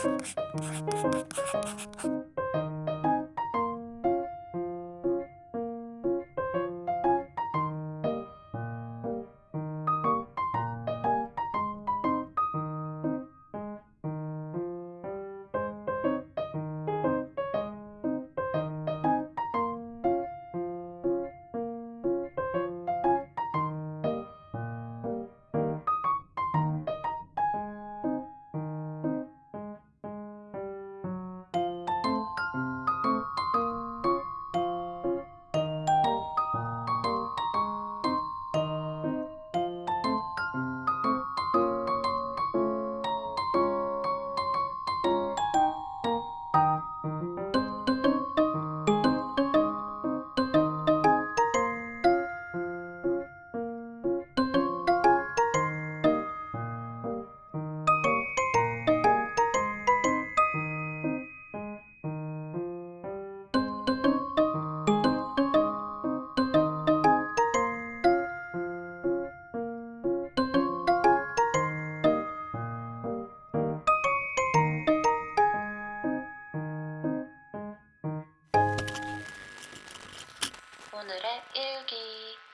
フフフフ。 오늘의 일기.